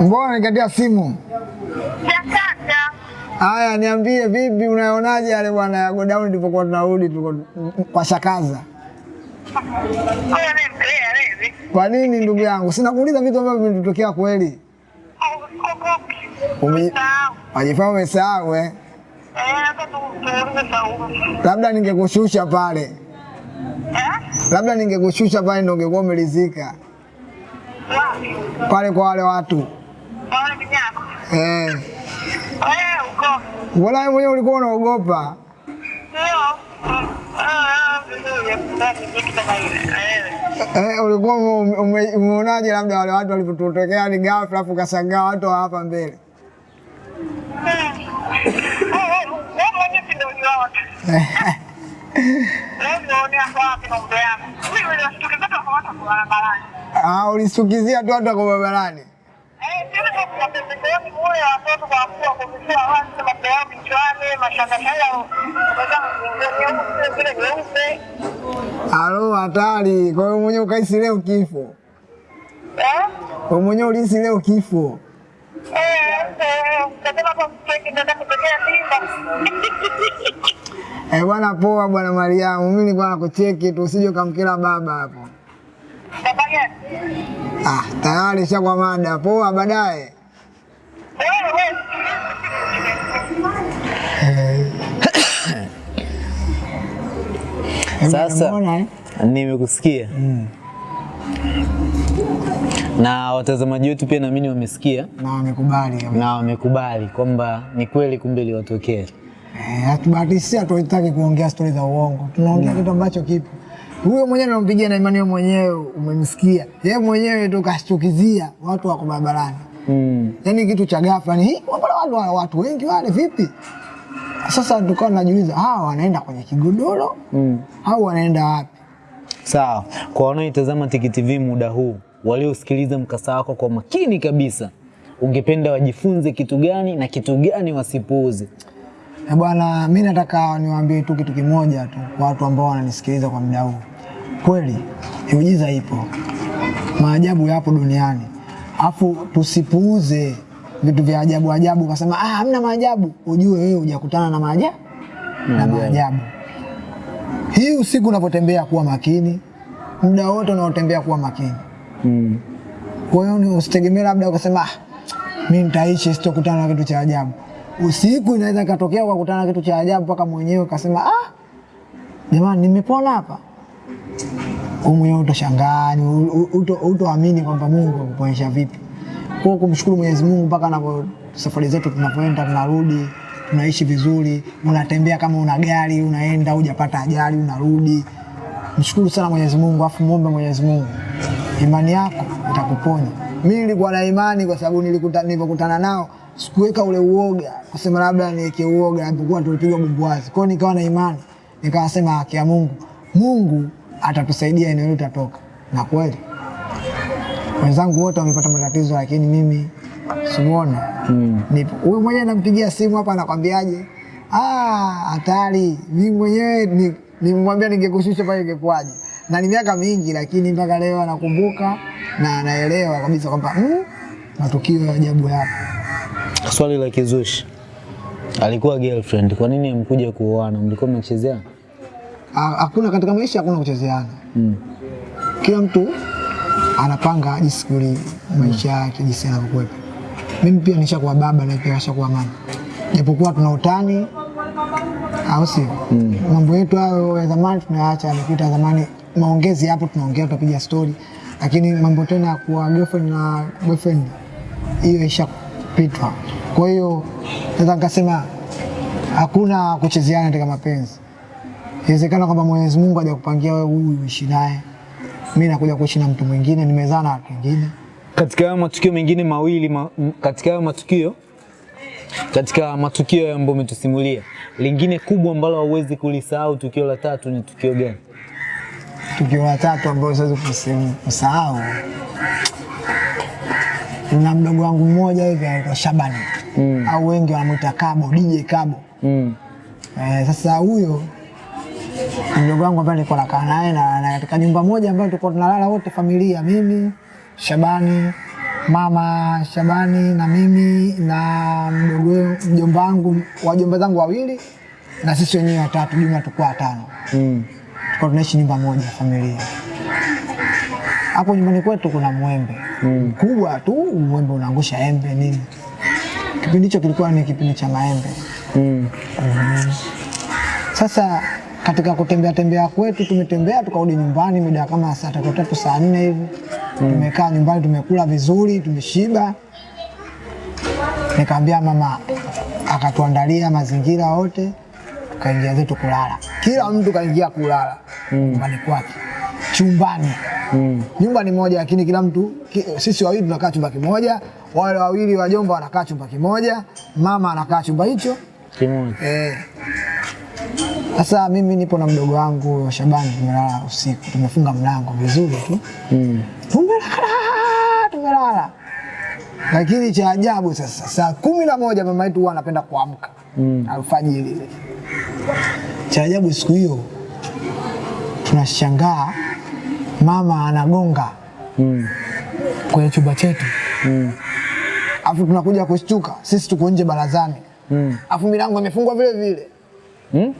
mbona nikatia simu? Haya, niambie vipi, unaonaje yale bwana ya godown tulipokuwa tunarudi tuko kwa Shakaza? Kwa nini ndugu yangu? Sina kuuliza vitu ambavyo vimetokea kweli. Wajifaa umesahau eh? Labda ningekushusha pale, labda ningekushusha pale ndo ungekuwa umelizika pale kwa wale watu. Eh. Mbona wewe mwenyewe ulikuwa unaogopa? Eh, ulikuwa ume- ume- umeonaje labda wale watu walipotokea ni ghafla afu kashangaa watu wa hapa mbele? Ah, ulisukizia tu watu wako barabarani. Halo, hatari. Kwa hiyo mwenyewe ukaisi leo kifo, kwa mwenyewe ulisi leo kifo. Eh, bwana poa bwana Mariamu, mimi nilikuwa nakucheki tu usije ukamkela baba hapo. Ah, tayari shakwa mada. Poa baadaye. Sasa eh? nimekusikia na watazamaji wetu pia naamini wamesikia Na wamekubali na wamekubali kwamba ni kweli kumbe iliwatokea. Eh, hatubahatishia tutaki kuongea stori za uongo, tunaongea kitu ambacho kipo. Huyo mwenyewe nampigia na imani mwenyewe umemsikia, yeye mwenyewe tu kashtukizia watu wako barabarani, Mm. Yani kitu cha ghafla ni watu, watu wengi wale vipi? Sasa tukawa najiuliza hawa wanaenda kwenye kigodoro Mm. au wanaenda wapi? Sawa, kwa wanaoitazama Tiki TV muda huu, waliosikiliza mkasa wako kwa makini kabisa, ungependa wajifunze kitu gani na kitu gani wasipuuze? Eh, bwana, mi nataka niwaambie tu kitu kimoja tu kwa watu ambao wananisikiliza kwa muda huu. Kweli miujiza ipo, maajabu yapo duniani, afu tusipuuze vitu vya ajabu ajabu, ukasema ah, hamna maajabu, ujue wewe hujakutana na maajabu na maajabu. Hii usiku unapotembea kuwa makini, muda wote unaotembea kuwa makini. Mm. Kwa hiyo ni usitegemee labda ukasema ah, mimi nitaishi sitokutana na kitu cha ajabu. Usiku inaweza katokea ukakutana na kitu cha ajabu mpaka mwenyewe ukasema ah, jamani nimepona hapa. Wewe mwenyewe utashangaa, utoamini kwamba Mungu akuponesha vipi. Kwa kumshukuru Mwenyezi Mungu mpaka anapo safari zetu tunapoenda tunarudi, tunaishi vizuri, unatembea kama una gari, unaenda hujapata ajali, unarudi. Mshukuru sana Mwenyezi Mungu, afu muombe Mwenyezi Mungu, imani yako itakuponya. Mimi nilikuwa na imani kwa sababu nilikuta nilipokutana nao sikuweka ule uoga kusema labda niweke uoga, alipokuwa tulipigwa bumbuazi. Kwa hiyo nikawa na imani, nikawasema haki ya Mungu, Mungu atatusaidia eneo hili tutatoka, na kweli wenzangu wote wamepata matatizo, lakini mimi simuona Mm. nipo. Huyu mwenyewe nampigia simu hapa, anakwambiaje? Ah, hatari. Mimi mwenyewe nimwambia ningekushusha pale ingekuwaje, na ni miaka mingi, lakini mpaka leo anakumbuka na anaelewa kabisa kwamba mm, matukio ya ajabu yapo. Swali la kizushi, alikuwa girlfriend, kwa nini amkuja kuoana? Mlikuwa mmechezea? Hakuna katika maisha, hakuna kuchezeana. Mm. Kila mtu anapanga jisikuli maisha yake mm. jinsi yanavyokuwepo. Mimi pia nishakuwa baba na pia nishakuwa mama, japokuwa tuna utani, au sio? Mambo yetu hayo ya zamani tunayaacha, yamepita zamani. Maongezi hapo tunaongea, tutapiga stori, lakini mambo tena ya kuwa girlfriend na boyfriend, hiyo ishapitwa. Kwa hiyo naweza nikasema hakuna kuchezeana katika mapenzi. Inawezekana kwamba Mwenyezi Mungu hajakupangia wewe huyu uishi naye, mimi nakuja kuishi na mtu mwingine, nimezaa na watu wengine. Katika hayo matukio mengine mawili ma, katika hayo matukio katika matukio ambayo umetusimulia, lingine kubwa ambalo hauwezi kulisahau, tukio la tatu ni tukio gani? Tukio la tatu ambayo siwezi kusahau, na mdogo wangu mmoja hivi anaitwa Shabani Mm. au wengi wanamwita Kabo, DJ Kabo. Mm. Eh, sasa huyo mdogo wangu ambaye nilikuwa nakaa naye na, na katika nyumba moja ambayo tulikuwa tunalala wote familia, mimi Shabani, mama Shabani na mimi na mdogo mjomba wangu, wajomba zangu wawili na sisi wenyewe watatu, jumla tulikuwa watano. Mm. Tulikuwa tunaishi nyumba moja familia. Hapo nyumbani kwetu kuna mwembe mkubwa tu, mwembe unaangusha embe nini. Kipindi hicho kilikuwa ni kipindi cha maembe. Mm. Mm. Sasa katika kutembea tembea kwetu, tumetembea tukarudi nyumbani mida kama saa tatu tatu saa nne hivi mm. tumekaa nyumbani, tumekula vizuri, tumeshiba. Nikaambia mama, akatuandalia mazingira wote, tukaingia zetu kulala. Kila mtu kaingia kulala nyumbani kwake, chumbani. Mm. Nyumba ni moja, lakini kila mtu ki, sisi wawili tunakaa chumba kimoja, wale wawili wajomba wanakaa chumba kimoja, mama anakaa chumba hicho Kimoja. Eh. Sasa mimi nipo na mdogo wangu Shabani, tumelala usiku, tumefunga mlango vizuri tu, Mm. tumelala tumelala. Lakini cha ajabu sasa, saa kumi na moja mama yetu huwa anapenda kuamka Mm. alfajiri ile. Cha ajabu siku hiyo tunashangaa mama anagonga Mm. kwenye chumba chetu, Mm. afu tunakuja kushtuka, sisi tuko nje barazani, Mm. afu milango imefungwa vile vile Mm.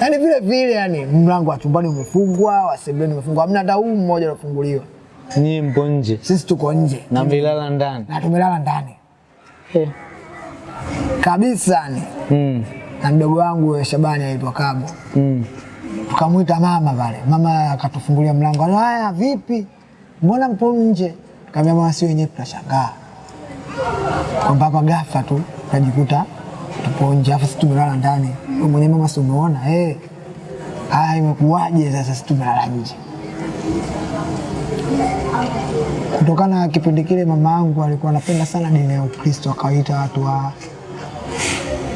Yaani vile vile, yani mlango wa chumbani umefungwa, wa sebuleni umefungwa, hamna hata huu mmoja uliofunguliwa. Nyie mpo nje Sisi tuko nje na mlilala ndani na tumelala ndani Eh. kabisa, ni Mm. na mdogo wangu Shabani aitwa Kabo, Mm. tukamwita mama pale, mama akatufungulia mlango, "Alo, haya vipi, mbona mpo nje? Tukamwambia mama, si wenyewe tunashangaa kwamba hapa ghafla tu tunajikuta tupo nje, afu sisi tumelala ndani. Wewe mwenyewe mama, si umeona eh? Haya, imekuwaje sasa sisi tumelala nje? Kutokana na kipindi kile mama yangu alikuwa anapenda sana dini ya Ukristo, akawaita watu wa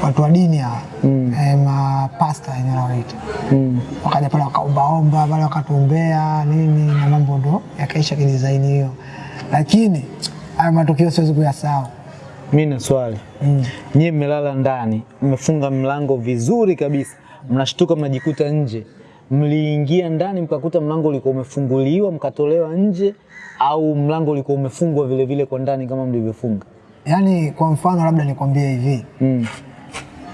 watu wa dini ya mm. eh, mapasta yenyewe wanaita Mm. wakaja pale wakaombaomba pale wakatuombea nini na mambo ndo yakaisha kidizaini hiyo, lakini haya matukio siwezi kuyasahau. Mimi na swali Mm. nyie mmelala ndani, mmefunga mlango vizuri kabisa, mnashtuka mnajikuta nje. Mliingia ndani mkakuta mlango ulikuwa umefunguliwa mkatolewa nje, au mlango ulikuwa umefungwa vile vile kwa ndani kama mlivyofunga? Yaani kwa mfano labda nikwambie hivi, Mm.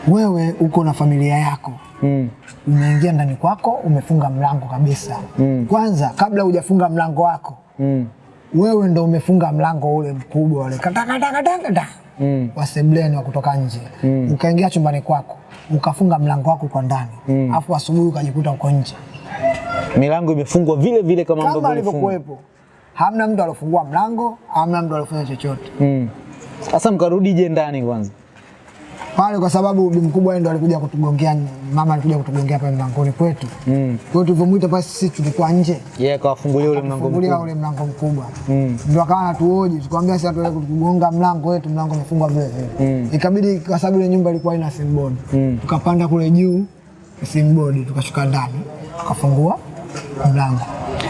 wewe uko na familia yako Mm. umeingia ndani kwako, umefunga mlango kabisa. Mm. Kwanza kabla hujafunga mlango wako, Mm. wewe ndo umefunga mlango ule mkubwa ule katakatakata Mm. wa sebleni wa kutoka nje Mm. ukaingia chumbani kwako ukafunga mlango wako kwa ndani Mm. afu asubuhi ukajikuta uko nje Milango imefungwa vile vile kama kama ambavyo ilifungwa. Hamna mtu alofungua mlango, hamna mtu alofanya chochote Mm. Sasa mkarudije ndani kwanza? Pale, kwa sababu bibi mkubwa ndo alikuja kutugongea, mama alikuja kutugongea pale mlangoni kwetu. Mm. Kwa hiyo tulivyomwita pale, sisi tulikuwa nje, Yeye akawafungulia ule mlango mkubwa. ule mlango mkubwa Mm. Ndio akawa anatuoji, tukamwambia sasa tuende kutugonga mlango wetu, mlango umefungwa vile vile. Mm. Ikabidi kwa sababu ile nyumba ilikuwa ina simbodi, Mm. tukapanda kule juu simbodi, tukashuka ndani, tukafungua mlango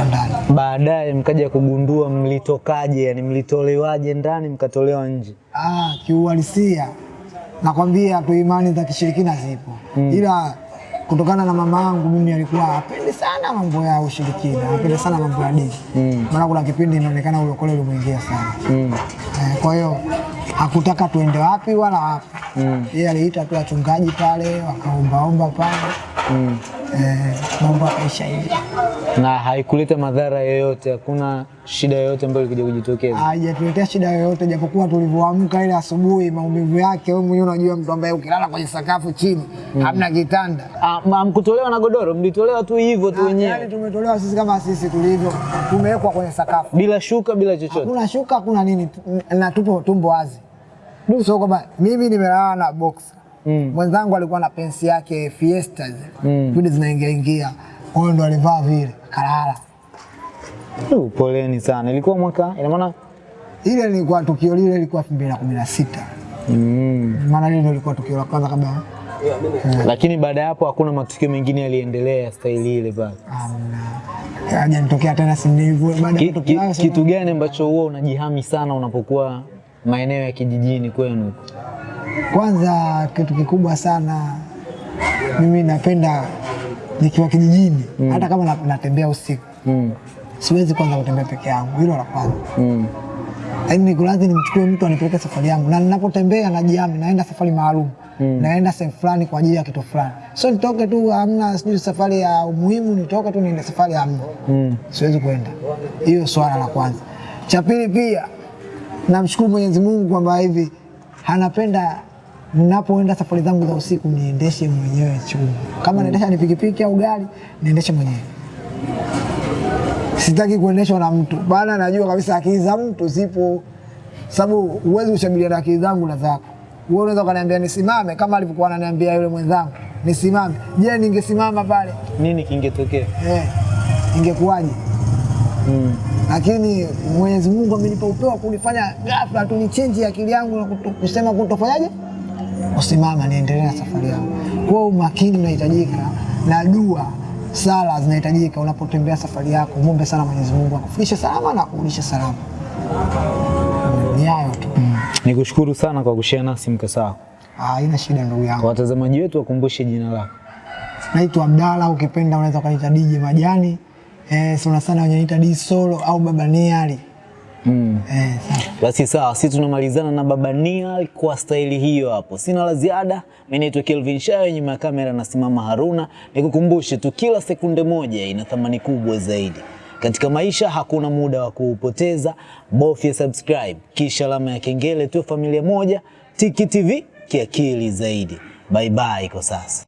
ndani. Baadaye mkaja kugundua mlitokaje, yani mlitolewaje ndani mkatolewa nje. Ah, kiuhalisia nakwambia tu imani za kishirikina zipo Mm. ila kutokana na mama yangu mimi alikuwa apendi sana mambo ya ushirikina, apendi sana mambo ya dini Mm. maana kuna kipindi inaonekana ulokole ulimwingia sana Mm. eh, kwa hiyo hakutaka tuende wapi wala wapi Mm. yeye aliita tu wachungaji pale wakaombaomba pale Mm. eh, mambo akaisha hivi Na haikuleta madhara yoyote, hakuna shida yoyote ambayo ilikuja kujitokeza. haijatuletea shida yoyote, japokuwa tulivyoamka ile asubuhi, maumivu yake wewe mwenyewe unajua, mtu ambaye ukilala kwenye sakafu chini mm. hamna kitanda Ah, Mkutolewa na godoro, mlitolewa tu hivyo tu Yaani Yani tumetolewa sisi kama sisi tulivyo, tumewekwa kwenye sakafu, bila shuka, bila chochote. hakuna shuka, hakuna nini, na tupo tumbo wazi. So kwamba mimi nimelala na box Mm. mwenzangu alikuwa na pensi yake Fiesta Mm. zile zinaingia ingia, kwa hiyo ndo alivaa vile kalala. Poleni sana. Ilikuwa mwaka, ina maana Ile ilikuwa tukio lile ilikuwa 2016 mm. maana lile ilikuwa tukio la kwanza kabla Lakini baada ya hapo hakuna matukio mengine yaliendelea ya staili ile pale. Hajanitokea tena simnivyo baada ya tukio kitu gani ambacho huwa unajihami sana unapokuwa maeneo ya kijijini kwenu? Kwanza kitu kikubwa sana mimi napenda nikiwa kijijini mm. hata kama natembea usiku Mm. siwezi kwanza kutembea peke yangu, hilo la kwanza. Mm. Yaani niko nimchukue mtu anipeleke safari yangu, na ninapotembea najiami, naenda safari maalum mm. naenda sehemu fulani kwa ajili ya kitu fulani, so nitoke tu, amna sijui safari ya umuhimu, nitoke tu niende safari hamna, Mm. siwezi kwenda. Hiyo swala la kwanza. Cha pili pia namshukuru Mwenyezi Mungu kwamba hivi anapenda ninapoenda safari zangu za usiku niendeshe mwenyewe chuma. Kama naendesha ni pikipiki au gari, niendeshe mwenyewe. Sitaki kuendeshwa na mtu, bana, najua kabisa akili za mtu zipo, sababu huwezi kushabiliana na akili zangu na zako. Wewe unaweza ukaniambia nisimame kama alivyokuwa ananiambia yule mwenzangu nisimame. Je, ningesimama pale Nini kingetokea? eh, ingekuwaje? Mm. Lakini Mwenyezi Mungu amenipa upeo kunifanya ghafla tu nichenji akili yangu na kusema kutofanyaje, kusimama niendelee na safari yangu. Kwa umakini unahitajika na dua, sala zinahitajika unapotembea safari yako. Muombe sana Mwenyezi Mungu akufikishe salama na akurudishe salama. Ni hayo tu, Nikushukuru sana kwa kushare nasi mkasa wako. Ah, haina shida ndugu Kwa yangu. watazamaji wetu wakumbushe jina lako. Naitwa Abdalla, ukipenda unaweza ukaniita DJ Majani. Eh, sana sana wenye di Solo au Baba Niali. Mm. Eh. Basi sawa, sisi tunamalizana na Baba Nial kwa staili hiyo hapo. Sina la ziada. Mimi naitwa Kelvin Shayo, nyuma ya kamera nasimama Haruna. Nikukumbushe tu, kila sekunde moja ina thamani kubwa zaidi katika maisha. Hakuna muda wa kuupoteza, bofya subscribe kisha alama ya kengele tu, familia moja. Tiki TV kiakili zaidi. Bye bye kwa sasa.